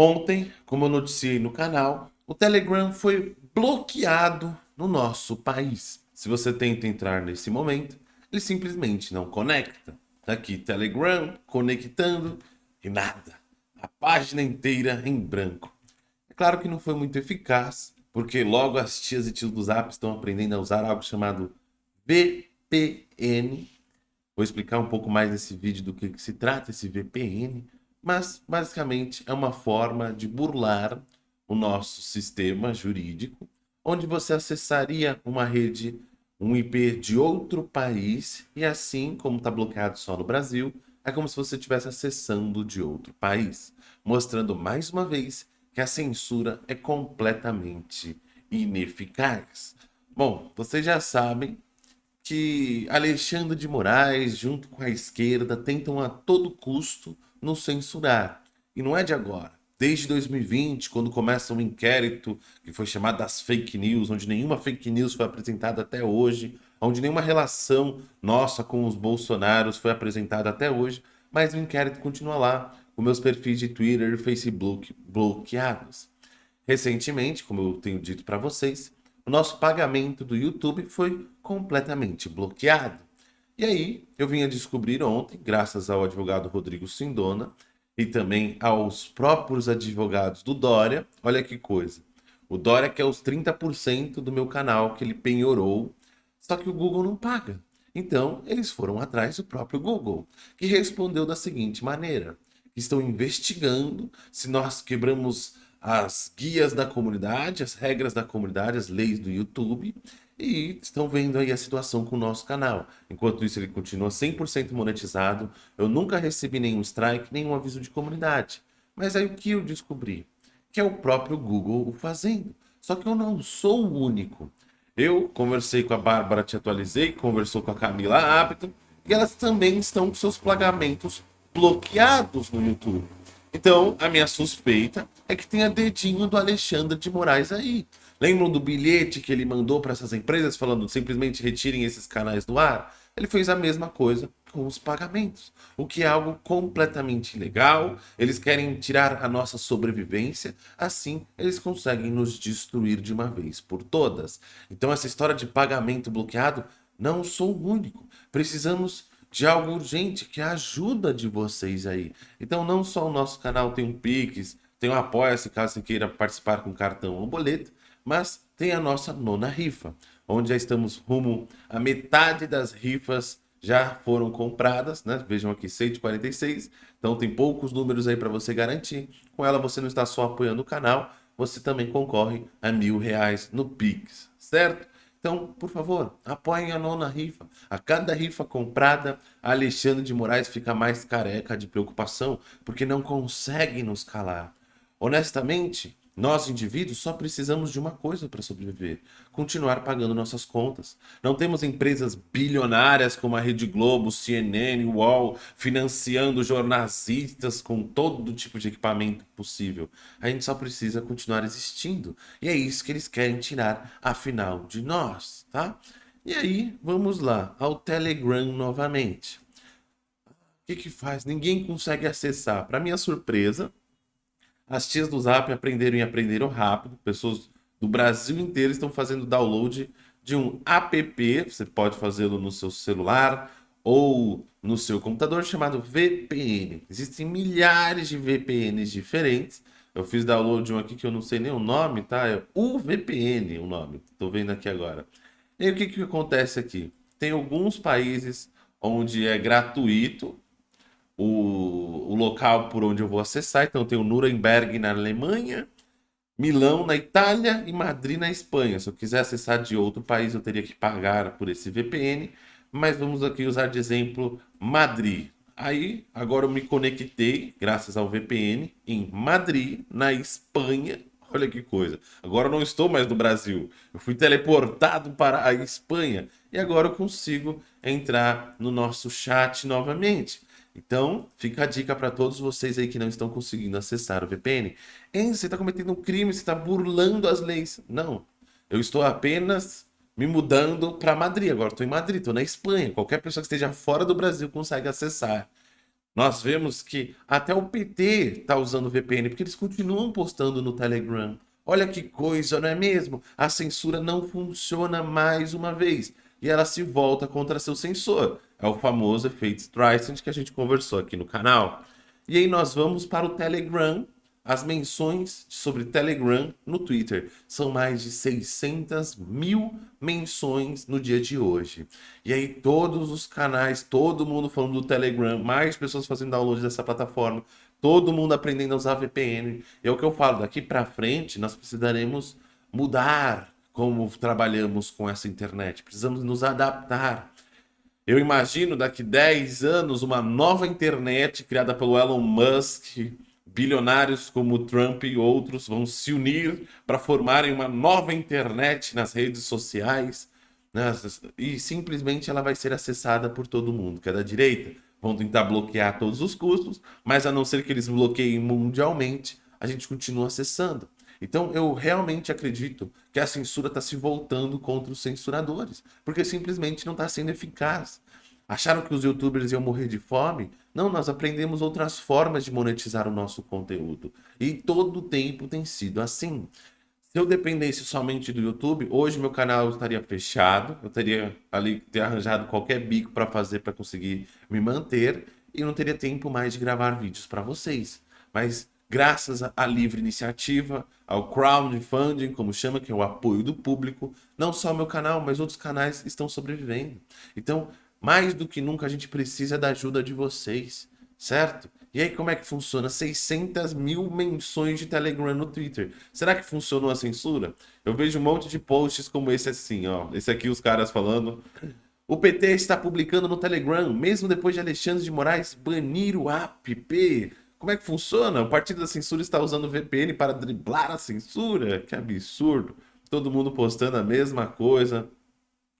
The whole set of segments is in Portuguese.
Ontem, como eu noticiei no canal, o Telegram foi bloqueado no nosso país. Se você tenta entrar nesse momento, ele simplesmente não conecta. Tá aqui Telegram conectando e nada. A página inteira em branco. É claro que não foi muito eficaz, porque logo as tias e tios do Zap estão aprendendo a usar algo chamado VPN. Vou explicar um pouco mais nesse vídeo do que, que se trata esse VPN mas basicamente é uma forma de burlar o nosso sistema jurídico, onde você acessaria uma rede, um IP de outro país, e assim, como está bloqueado só no Brasil, é como se você estivesse acessando de outro país, mostrando mais uma vez que a censura é completamente ineficaz. Bom, vocês já sabem que Alexandre de Moraes, junto com a esquerda, tentam a todo custo nos censurar. E não é de agora. Desde 2020, quando começa um inquérito que foi chamado das fake news, onde nenhuma fake news foi apresentada até hoje, onde nenhuma relação nossa com os bolsonaros foi apresentada até hoje, mas o inquérito continua lá, com meus perfis de Twitter e Facebook bloqueados. Recentemente, como eu tenho dito para vocês, o nosso pagamento do YouTube foi completamente bloqueado. E aí, eu vim a descobrir ontem, graças ao advogado Rodrigo Sindona e também aos próprios advogados do Dória, olha que coisa. O Dória quer os 30% do meu canal que ele penhorou, só que o Google não paga. Então, eles foram atrás do próprio Google, que respondeu da seguinte maneira, estão investigando se nós quebramos as guias da comunidade, as regras da comunidade, as leis do YouTube, e estão vendo aí a situação com o nosso canal. Enquanto isso, ele continua 100% monetizado. Eu nunca recebi nenhum strike, nenhum aviso de comunidade. Mas aí o que eu descobri? Que é o próprio Google o fazendo. Só que eu não sou o único. Eu conversei com a Bárbara, te atualizei, conversou com a Camila Hábito, e elas também estão com seus pagamentos bloqueados no YouTube. Então, a minha suspeita é que tenha dedinho do Alexandre de Moraes aí. Lembram do bilhete que ele mandou para essas empresas falando simplesmente retirem esses canais do ar? Ele fez a mesma coisa com os pagamentos, o que é algo completamente ilegal. Eles querem tirar a nossa sobrevivência, assim eles conseguem nos destruir de uma vez por todas. Então essa história de pagamento bloqueado, não sou o único. Precisamos de algo urgente, que ajuda de vocês aí. Então não só o nosso canal tem um Pix, tem um Apoia-se caso você queira participar com cartão ou boleto, mas tem a nossa nona rifa, onde já estamos rumo a metade das rifas já foram compradas, né? Vejam aqui, 146. Então tem poucos números aí para você garantir. Com ela você não está só apoiando o canal, você também concorre a mil reais no Pix, certo? Então, por favor, apoiem a nona rifa. A cada rifa comprada, Alexandre de Moraes fica mais careca de preocupação, porque não consegue nos calar. Honestamente, nós, indivíduos, só precisamos de uma coisa para sobreviver: continuar pagando nossas contas. Não temos empresas bilionárias como a Rede Globo, CNN, UOL, financiando jornalistas com todo tipo de equipamento possível. A gente só precisa continuar existindo. E é isso que eles querem tirar, afinal, de nós, tá? E aí, vamos lá, ao Telegram novamente. O que que faz? Ninguém consegue acessar. Para minha surpresa, as tias do Zap aprenderam e aprenderam rápido. Pessoas do Brasil inteiro estão fazendo download de um app, você pode fazê-lo no seu celular ou no seu computador, chamado VPN. Existem milhares de VPNs diferentes. Eu fiz download de um aqui que eu não sei nem o nome, tá? É UVPN o nome. Estou vendo aqui agora. E o que, que acontece aqui? Tem alguns países onde é gratuito o, o local por onde eu vou acessar. Então, eu tenho Nuremberg na Alemanha, Milão na Itália e Madrid na Espanha. Se eu quiser acessar de outro país, eu teria que pagar por esse VPN. Mas vamos aqui usar de exemplo Madrid. Aí, agora eu me conectei, graças ao VPN, em Madrid, na Espanha. Olha que coisa. Agora eu não estou mais no Brasil. Eu fui teleportado para a Espanha. E agora eu consigo entrar no nosso chat novamente. Então, fica a dica para todos vocês aí que não estão conseguindo acessar o VPN. Hein, você está cometendo um crime, você está burlando as leis. Não, eu estou apenas me mudando para Madrid. Agora estou em Madrid, estou na Espanha. Qualquer pessoa que esteja fora do Brasil consegue acessar. Nós vemos que até o PT está usando VPN, porque eles continuam postando no Telegram. Olha que coisa, não é mesmo? A censura não funciona mais uma vez. E ela se volta contra seu censor. É o famoso efeito Streisand que a gente conversou aqui no canal. E aí nós vamos para o Telegram, as menções sobre Telegram no Twitter. São mais de 600 mil menções no dia de hoje. E aí todos os canais, todo mundo falando do Telegram, mais pessoas fazendo download dessa plataforma, todo mundo aprendendo a usar VPN. É o que eu falo, daqui para frente nós precisaremos mudar como trabalhamos com essa internet. Precisamos nos adaptar. Eu imagino daqui 10 anos uma nova internet criada pelo Elon Musk, bilionários como Trump e outros vão se unir para formarem uma nova internet nas redes sociais né? e simplesmente ela vai ser acessada por todo mundo, que é da direita. Vão tentar bloquear todos os custos, mas a não ser que eles bloqueiem mundialmente, a gente continua acessando. Então eu realmente acredito que a censura está se voltando contra os censuradores, porque simplesmente não está sendo eficaz. Acharam que os youtubers iam morrer de fome? Não, nós aprendemos outras formas de monetizar o nosso conteúdo. E todo o tempo tem sido assim. Se eu dependesse somente do YouTube, hoje meu canal estaria fechado, eu teria ali ter arranjado qualquer bico para fazer para conseguir me manter e não teria tempo mais de gravar vídeos para vocês. Mas graças à livre iniciativa, ao crowdfunding, como chama, que é o apoio do público, não só meu canal, mas outros canais estão sobrevivendo. Então, mais do que nunca a gente precisa da ajuda de vocês, certo? E aí como é que funciona? 600 mil menções de Telegram no Twitter. Será que funcionou a censura? Eu vejo um monte de posts como esse assim, ó. Esse aqui os caras falando... O PT está publicando no Telegram, mesmo depois de Alexandre de Moraes banir o app. Como é que funciona? O Partido da Censura está usando VPN para driblar a censura? Que absurdo. Todo mundo postando a mesma coisa.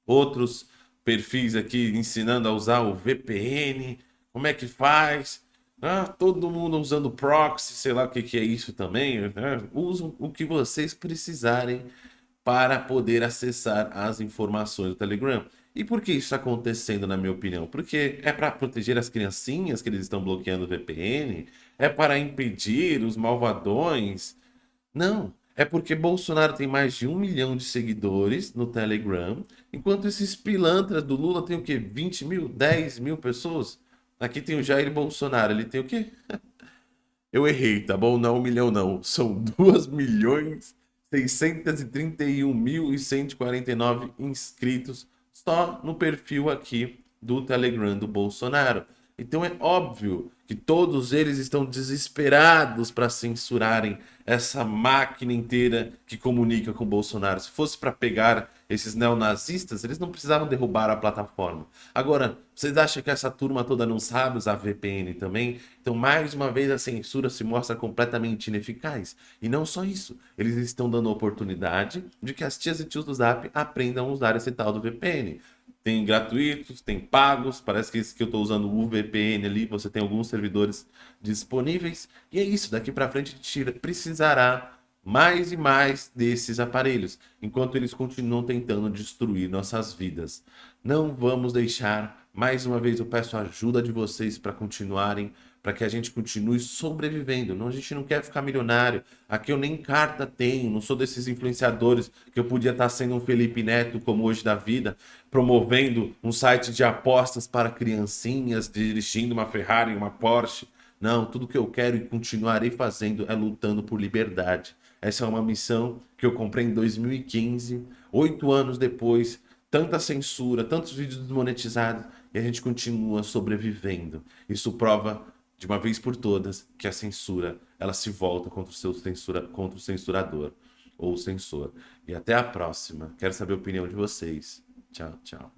Outros perfis aqui ensinando a usar o VPN, como é que faz. Ah, todo mundo usando proxy, sei lá o que, que é isso também. Né? Usam o que vocês precisarem para poder acessar as informações do Telegram. E por que isso está acontecendo, na minha opinião? Porque é para proteger as criancinhas que eles estão bloqueando o VPN? É para impedir os malvadões? Não, é porque Bolsonaro tem mais de um milhão de seguidores no Telegram, enquanto esses pilantras do Lula tem o quê? 20 mil, 10 mil pessoas? Aqui tem o Jair Bolsonaro, ele tem o quê? Eu errei, tá bom? Não é um milhão não, são 2 milhões 631 mil e 149 inscritos só no perfil aqui do Telegram do Bolsonaro. Então é óbvio que todos eles estão desesperados para censurarem essa máquina inteira que comunica com Bolsonaro. Se fosse para pegar esses neonazistas, eles não precisavam derrubar a plataforma. Agora, vocês acham que essa turma toda não sabe usar VPN também? Então, mais uma vez, a censura se mostra completamente ineficaz. E não só isso, eles estão dando oportunidade de que as tias e tios do Zap aprendam a usar esse tal do VPN. Tem gratuitos, tem pagos, parece que esse que eu estou usando o VPN ali, você tem alguns servidores disponíveis. E é isso, daqui para frente a gente precisará mais e mais desses aparelhos, enquanto eles continuam tentando destruir nossas vidas. Não vamos deixar, mais uma vez eu peço a ajuda de vocês para continuarem para que a gente continue sobrevivendo. Não, a gente não quer ficar milionário. Aqui eu nem carta tenho, não sou desses influenciadores que eu podia estar sendo um Felipe Neto como hoje da vida, promovendo um site de apostas para criancinhas, dirigindo uma Ferrari, uma Porsche. Não, tudo que eu quero e continuarei fazendo é lutando por liberdade. Essa é uma missão que eu comprei em 2015, oito anos depois, tanta censura, tantos vídeos desmonetizados, e a gente continua sobrevivendo. Isso prova de uma vez por todas que a censura ela se volta contra o seu censura, contra o censurador ou censor. E até a próxima. Quero saber a opinião de vocês. Tchau, tchau.